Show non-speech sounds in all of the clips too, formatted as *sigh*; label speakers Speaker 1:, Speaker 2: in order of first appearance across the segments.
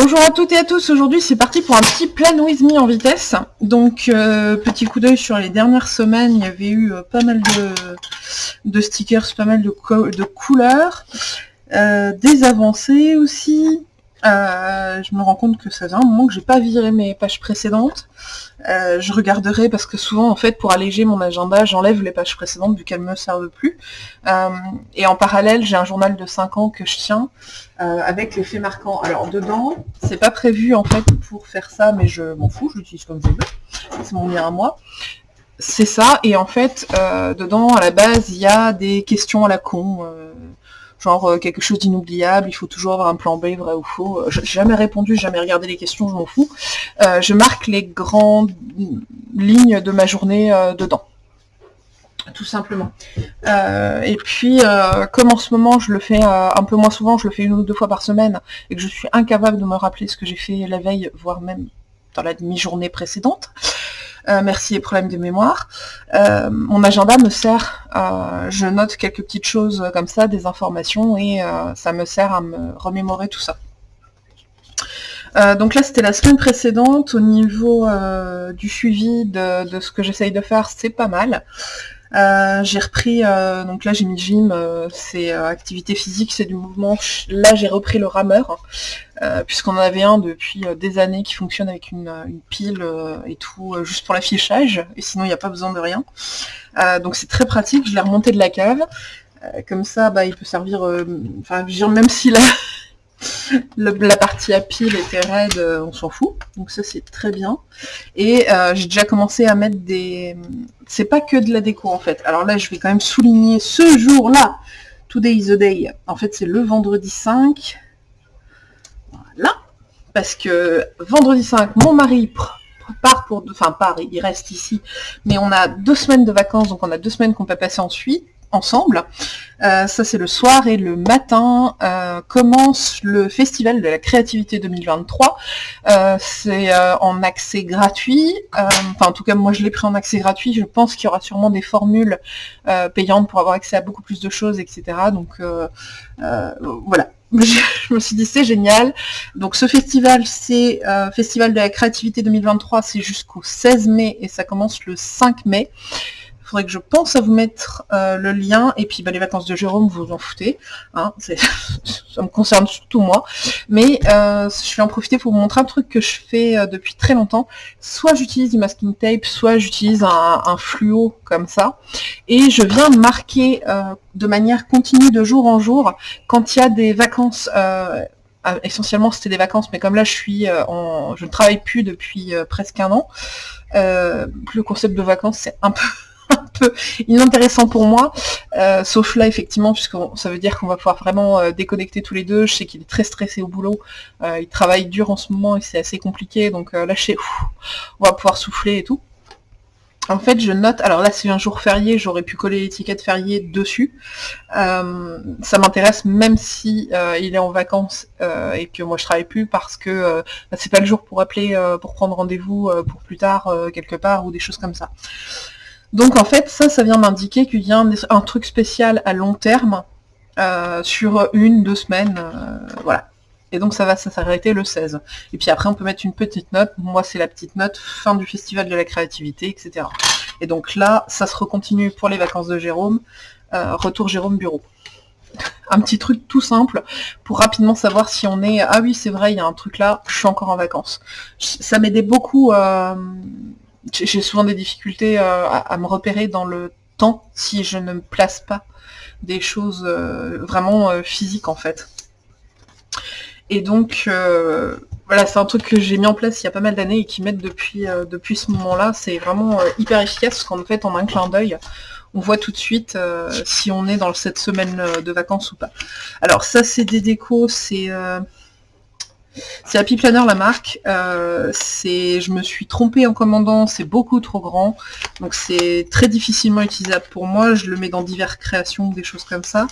Speaker 1: Bonjour à toutes et à tous, aujourd'hui c'est parti pour un petit plan with me en vitesse. Donc euh, petit coup d'œil sur les dernières semaines, il y avait eu euh, pas mal de, stickers, pas mal de, couleurs, euh, des avancées aussi, euh, je me rends compte que ça faisait un moment que j'ai pas viré mes pages précédentes. Euh, je regarderai parce que souvent en fait pour alléger mon agenda j'enlève les pages précédentes vu qu'elles me servent plus. Euh, et en parallèle j'ai un journal de 5 ans que je tiens avec les faits marquants. Alors dedans c'est pas prévu en fait pour faire ça mais je m'en fous, je l'utilise comme je veux. C'est mon lien à moi. C'est ça et en fait dedans à la base il y a des questions à la con genre euh, quelque chose d'inoubliable, il faut toujours avoir un plan B, vrai ou faux. Euh, j'ai jamais répondu, jamais regardé les questions, je m'en fous. Euh, je marque les grandes lignes de ma journée dedans tout simplement. et puis, comme en ce moment, je le fais un peu moins souvent, je le fais une ou deux fois par semaine, et que je suis incapable de me rappeler ce que j'ai fait la veille, voire même dans la demi-journée précédente, euh, merci les problèmes de mémoire. Euh, mon agenda me sert, euh, je note quelques petites choses comme ça, des informations, et ça me sert à me remémorer tout ça. donc là, c'était la semaine précédente. Au niveau du suivi de, ce que j'essaye de faire, c'est pas mal. J'ai repris, donc là j'ai mis gym, c'est activité physique, c'est du mouvement. Là j'ai repris le rameur. Euh, puisqu'on en avait un depuis euh, des années qui fonctionne avec une, euh, pile et tout, juste pour l'affichage, et sinon il n'y a pas besoin de rien. donc c'est très pratique, je l'ai remonté de la cave, comme ça bah, il peut servir, enfin même si la, la partie à pile était raide, on s'en fout, donc ça c'est très bien. Et j'ai déjà commencé à mettre des... C'est pas que de la déco en fait, alors là je vais quand même souligner ce jour-là, Today is the day, en fait c'est le vendredi 5, parce que vendredi 5, mon mari part pour, enfin part, il reste ici, mais on a deux semaines de vacances, donc on a deux semaines qu'on peut passer ensuite ensemble. Euh, ça c'est le soir et le matin euh, commence le festival de la créativité 2023. Euh, c'est en accès gratuit. enfin en tout cas moi je l'ai pris en accès gratuit. Je pense qu'il y aura sûrement des formules payantes pour avoir accès à beaucoup plus de choses, etc. Donc voilà *laughs* je me suis dit c'est génial. Donc ce festival, c'est euh, Festival de la créativité 2023, c'est jusqu'au 16 mai et ça commence le 5 mai faudrait que je pense à vous mettre euh, le lien, et puis bah, les vacances de Jérôme, vous en foutez, hein, *laughs* ça me concerne surtout moi, mais euh, je vais en profiter pour vous montrer un truc que je fais euh, depuis très longtemps, soit j'utilise du masking tape, soit j'utilise un, fluo comme ça, et je viens marquer de manière continue de jour en jour, quand il y a des vacances essentiellement c'était des vacances, mais comme là je suis en, je ne travaille plus depuis presque un an, le concept de vacances c'est un peu un peu inintéressant pour moi, euh, sauf là effectivement, puisque ça veut dire qu'on va pouvoir vraiment euh, déconnecter tous les deux. Je sais qu'il est très stressé au boulot, euh, il travaille dur en ce moment et c'est assez compliqué, donc là je on va pouvoir souffler et tout. En fait, je note, alors là c'est un jour férié, j'aurais pu coller l'étiquette férié dessus. ça m'intéresse même si il est en vacances et que moi je travaille plus parce que bah, c'est pas le jour pour appeler, pour prendre rendez-vous pour plus tard quelque part ou des choses comme ça. Donc en fait, ça, ça vient m'indiquer qu'il y a un, truc spécial à long terme euh, sur une, deux semaines, euh, voilà. Et donc ça va s'arrêter le 16. Et puis après, on peut mettre une petite note. Moi, c'est la petite note fin du festival de la créativité, etc. Et donc là, ça se recontinue pour les vacances de Jérôme. Euh, retour Jérôme Bureau. *laughs* Un petit truc tout simple pour rapidement savoir si on est... Ah oui, c'est vrai, il y a un truc là, je suis encore en vacances. Ça m'aidait beaucoup j'ai souvent des difficultés euh, à, me repérer dans le temps si je ne me place pas des choses euh, vraiment euh, physiques en fait. Et donc voilà, c'est un truc que j'ai mis en place il y a pas mal d'années et qui m'aide depuis, depuis ce moment-là. C'est vraiment hyper efficace parce qu'en fait, en un clin d'œil, on voit tout de suite si on est dans cette semaine de vacances ou pas. Alors ça, c'est des décos, c'est c'est Happy Planner la marque. Euh, je me suis trompée en commandant, c'est beaucoup trop grand. Donc c'est très difficilement utilisable pour moi. Je le mets dans diverses créations, des choses comme ça.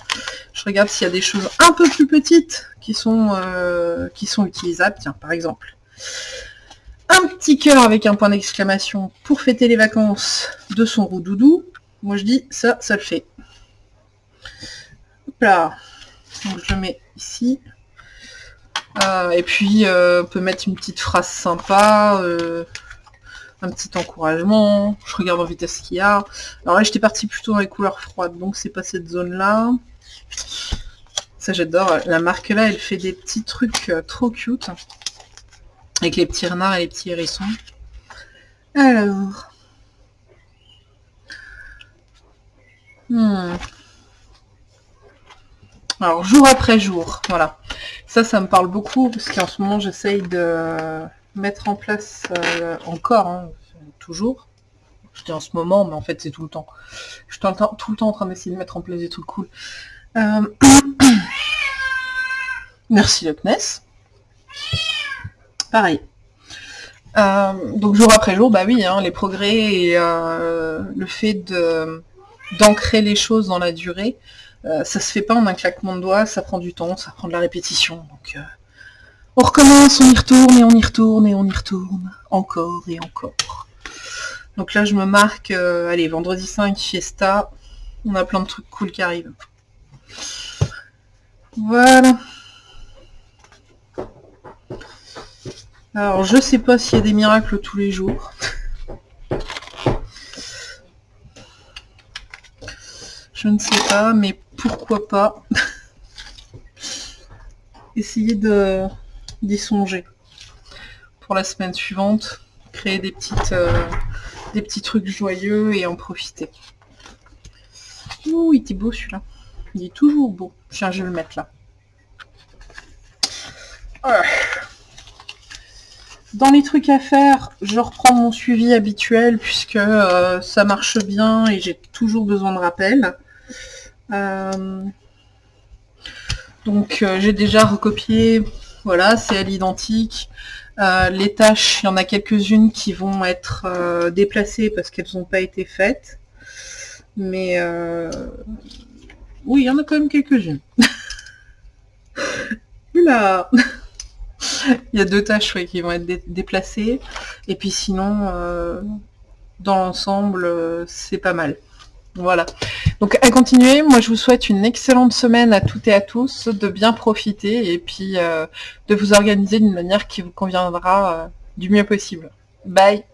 Speaker 1: Je regarde s'il y a des choses un peu plus petites qui sont, euh, qui sont utilisables. Tiens, par exemple. Un petit cœur avec un point d'exclamation pour fêter les vacances de son roux doudou. Moi je dis ça, ça le fait. Hop là. Donc je le mets ici. Euh, et puis, on peut mettre une petite phrase sympa, un petit encouragement. Je regarde en vitesse qu'il y a. Alors là, j'étais partie plutôt dans les couleurs froides, donc c'est pas cette zone-là. Ça, j'adore. La marque là, elle fait des petits trucs trop cute. Avec les petits renards et les petits hérissons. Alors... Hmm. Alors, jour après jour, voilà. Ça, ça me parle beaucoup, parce qu'en ce moment, j'essaye de mettre en place euh, encore, hein, toujours. Je dis en ce moment, mais en fait, c'est tout le temps. Je suis tout le temps, le en train d'essayer de mettre en place des trucs cool. Euh, *coughs* merci, Loch Pareil. Euh, donc jour après jour, bah oui, hein, les progrès et le fait d'ancrer les choses dans la durée. Euh, ça se fait pas en un claquement de doigts, ça prend du temps, ça prend de la répétition. Donc euh, on recommence, on y retourne et on y retourne et on y retourne, encore et encore. Donc là je me marque, euh, allez, vendredi 5, fiesta, on a plein de trucs cool qui arrivent. Voilà. Alors je sais pas s'il y a des miracles tous les jours. Je ne sais pas, mais pourquoi pas *laughs* essayer d'y songer pour la semaine suivante, créer des petites euh, des petits trucs joyeux et en profiter. Ouh, il était beau celui-là. Il est toujours beau. Tiens, je vais le mettre là. Dans les trucs à faire, je reprends mon suivi habituel puisque euh, ça marche bien et j'ai toujours besoin de rappel. Euh, donc euh, j'ai déjà recopié, voilà, c'est à l'identique. Euh, les tâches, il y en a quelques-unes qui vont être déplacées parce qu'elles n'ont pas été faites. Mais oui, il y en a quand même quelques-unes. *laughs* Là *laughs* Il y a deux tâches qui vont être déplacées. Et puis sinon, dans l'ensemble, c'est pas mal. Voilà. Donc à continuer, moi je vous souhaite une excellente semaine à toutes et à tous, de bien profiter et puis euh, de vous organiser d'une manière qui vous conviendra euh, du mieux possible. Bye